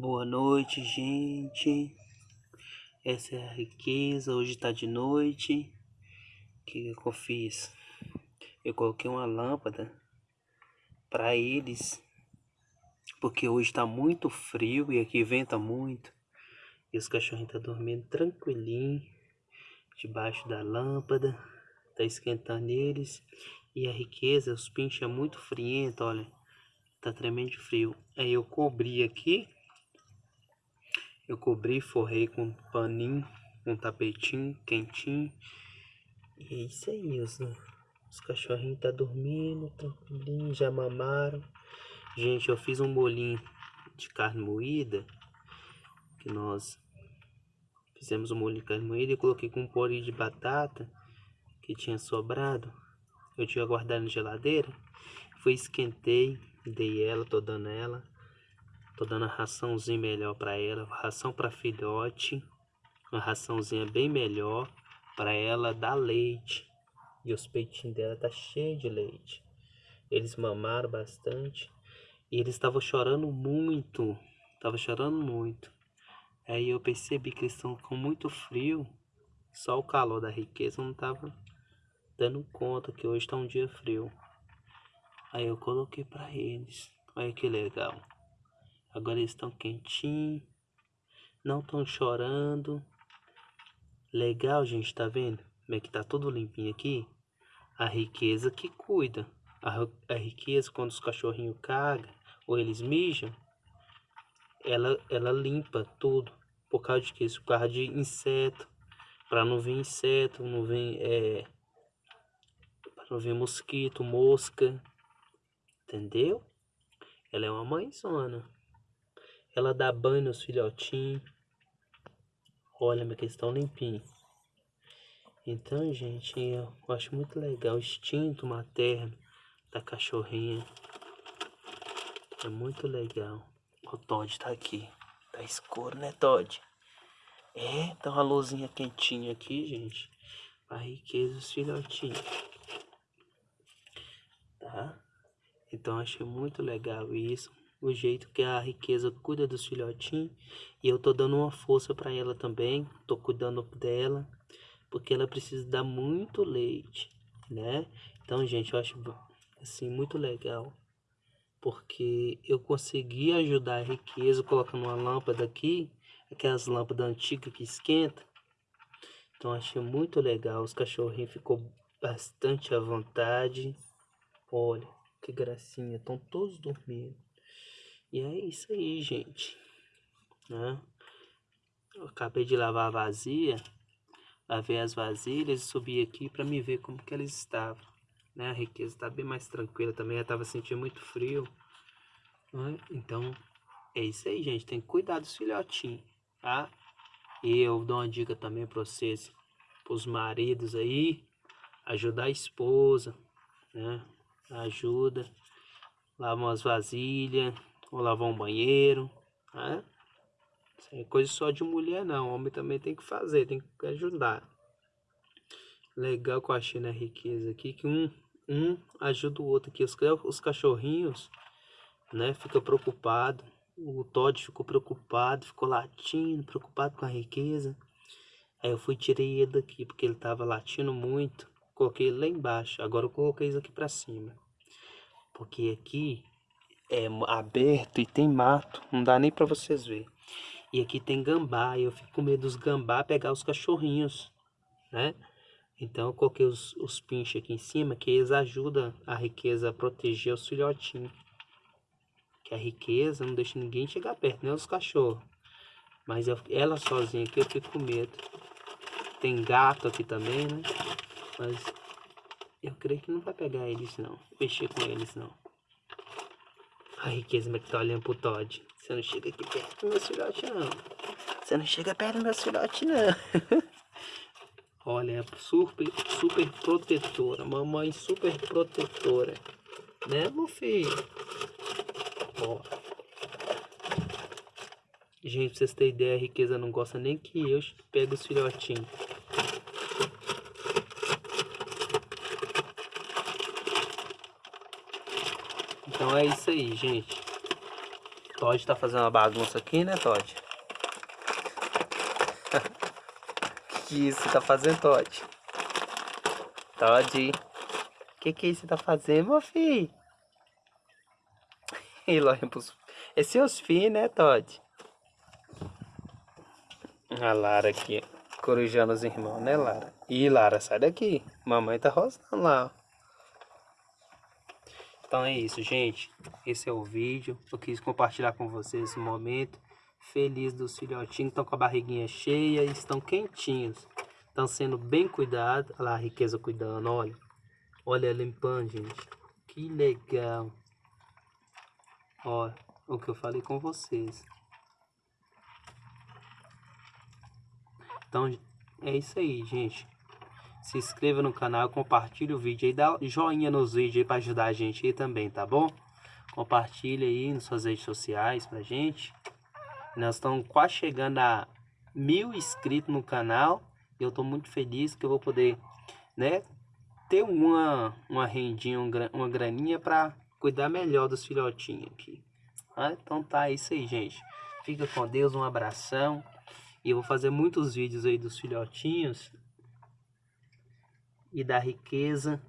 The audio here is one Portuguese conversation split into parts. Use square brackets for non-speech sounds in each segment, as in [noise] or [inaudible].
Boa noite, gente. Essa é a riqueza. Hoje tá de noite. O que, que eu fiz? Eu coloquei uma lâmpada para eles, porque hoje tá muito frio e aqui venta muito. E os cachorrinhos tá dormindo tranquilinho debaixo da lâmpada. Tá esquentando eles. E a riqueza, os pinches é muito friento, olha. Tá tremendo frio. Aí eu cobri aqui eu cobri, forrei com paninho, um tapetinho quentinho. E é isso aí, os, os cachorrinhos tá dormindo, tranquilinho, já mamaram. Gente, eu fiz um bolinho de carne moída, que nós fizemos um molho de carne moída e coloquei com um purê de batata que tinha sobrado. Eu tinha guardado na geladeira. Fui, esquentei, dei ela, tô dando ela. Tô dando a raçãozinha melhor para ela, ração para filhote, uma raçãozinha bem melhor para ela dar leite. E os peitinhos dela tá cheio de leite. Eles mamaram bastante e eles estavam chorando muito, tava chorando muito. Aí eu percebi que eles estão com muito frio, só o calor da riqueza não tava dando conta que hoje tá um dia frio. Aí eu coloquei para eles. Olha que legal. Agora eles estão quentinhos. Não estão chorando. Legal, gente, tá vendo? Como é que tá tudo limpinho aqui? A riqueza que cuida. A, a riqueza, quando os cachorrinhos cagam ou eles mijam, ela, ela limpa tudo. Por causa de que? Por causa de inseto. Para não vir inseto, não vir. É, para não vir mosquito, mosca. Entendeu? Ela é uma mãezona. Ela dá banho nos filhotinhos. Olha, minha questão limpinho. Então, gente, eu acho muito legal o instinto materno da cachorrinha. É muito legal. O Todd tá aqui. Tá escuro, né, Todd? É, tá uma luzinha quentinha aqui, gente. A riqueza dos filhotinhos. Tá? Então, achei muito legal isso o jeito que a riqueza cuida dos filhotinhos e eu tô dando uma força para ela também, tô cuidando dela, porque ela precisa dar muito leite, né? Então, gente, eu acho assim muito legal, porque eu consegui ajudar a riqueza colocando uma lâmpada aqui, aquelas lâmpadas antigas que esquenta. Então, achei muito legal, os cachorrinhos ficou bastante à vontade. Olha, que gracinha, estão todos dormindo. E é isso aí, gente. Né? Eu acabei de lavar a vazia, lavei as vasilhas e subi aqui para me ver como que eles estavam. Né? A riqueza está bem mais tranquila também, eu estava sentindo muito frio. Né? Então, é isso aí, gente. Tem que cuidar dos filhotinhos, tá? E eu dou uma dica também para vocês, para os maridos aí, ajudar a esposa, né? Ajuda, lava umas vasilhas, ou lavar um banheiro, né? Isso é coisa só de mulher não, homem também tem que fazer, tem que ajudar. Legal que eu achei na riqueza aqui, que um, um ajuda o outro aqui. Os, os cachorrinhos, né, fica preocupado. O Todd ficou preocupado, ficou latindo, preocupado com a riqueza. Aí eu fui tirei ele daqui, porque ele tava latindo muito. Coloquei ele lá embaixo, agora eu coloquei isso aqui pra cima. Porque aqui é aberto e tem mato, não dá nem para vocês ver. E aqui tem gambá, e eu fico com medo dos gambá pegar os cachorrinhos, né? Então eu coloquei os, os pinches aqui em cima, que eles ajudam a riqueza a proteger os filhotinhos. Que a riqueza não deixa ninguém chegar perto, nem os cachorros. Mas eu, ela sozinha aqui eu fico com medo. Tem gato aqui também, né? Mas eu creio que não vai pegar eles não, mexer com eles não. A riqueza que tá olhando pro Todd. Você não chega aqui perto do meu filhote, não. Você não chega perto do meu filhote, não. [laughs] Olha, é super, super protetora. Mamãe super protetora. Né, meu filho? Ó. Gente, pra vocês terem ideia, a riqueza não gosta nem que eu pegue os filhotinhos. Então é isso aí, gente. Todd tá fazendo uma bagunça aqui, né, Todd? [laughs] que você tá fazendo, Todd? Todd, que que você tá fazendo, meu filho? [laughs] Ele olha pros... É seus filhos, né, Todd? A Lara aqui, corujando os irmãos, né, Lara? Ih, Lara, sai daqui. Mamãe tá rosnando lá, ó. Então é isso, gente. Esse é o vídeo. Eu quis compartilhar com vocês esse momento. Feliz dos filhotinhos. Estão com a barriguinha cheia e estão quentinhos. Estão sendo bem cuidados. Olha lá a riqueza cuidando, olha. Olha limpando, gente. Que legal. Olha o que eu falei com vocês. Então é isso aí, gente se inscreva no canal, compartilhe o vídeo aí, dá joinha nos vídeos aí para ajudar a gente aí também, tá bom? Compartilhe aí nas suas redes sociais pra gente. Nós estamos quase chegando a mil inscritos no canal. E eu tô muito feliz que eu vou poder, né, ter uma, uma rendinha, uma graninha para cuidar melhor dos filhotinhos aqui. Ah, então tá, é isso aí, gente. Fica com Deus, um abração. E eu vou fazer muitos vídeos aí dos filhotinhos e da riqueza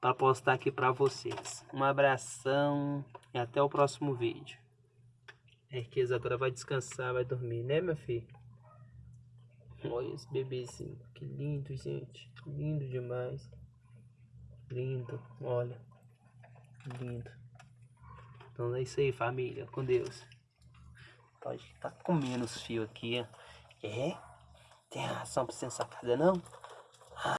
para postar aqui para vocês. Um abração e até o próximo vídeo. A riqueza agora vai descansar, vai dormir, né, meu filho? Olha esse bebezinho, que lindo, gente. Lindo demais. Lindo, olha. Lindo. Então é isso aí, família. Com Deus. Pode tá comendo os fios aqui, ó. É? Tem razão pra ser sacada, não?